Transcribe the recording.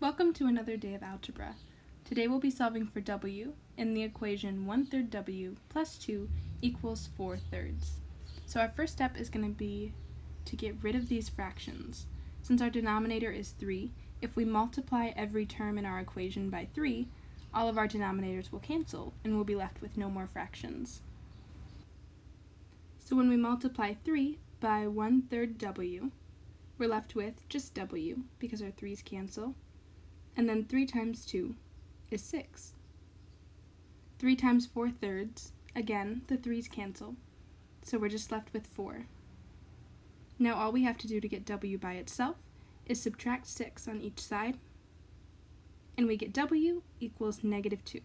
Welcome to another day of algebra. Today we'll be solving for w in the equation 1 third w plus 2 equals 4 thirds. So our first step is going to be to get rid of these fractions. Since our denominator is 3, if we multiply every term in our equation by 3, all of our denominators will cancel and we'll be left with no more fractions. So when we multiply 3 by 1 third w, we're left with just w because our 3's cancel and then 3 times 2 is 6. 3 times 4 thirds, again, the 3's cancel, so we're just left with 4. Now all we have to do to get w by itself is subtract 6 on each side, and we get w equals negative 2.